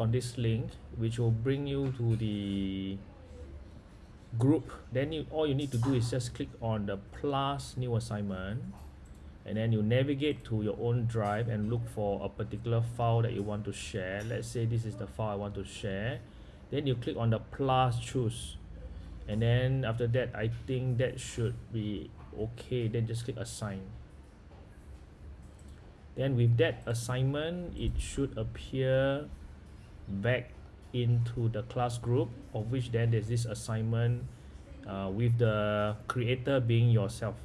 on this link which will bring you to the group. Then you all you need to do is just click on the plus new assignment and then you navigate to your own drive and look for a particular file that you want to share. Let's say this is the file I want to share. Then you click on the plus choose. And then after that I think that should be okay. Then just click assign. Then with that assignment it should appear back into the class group of which then there's this assignment uh, with the creator being yourself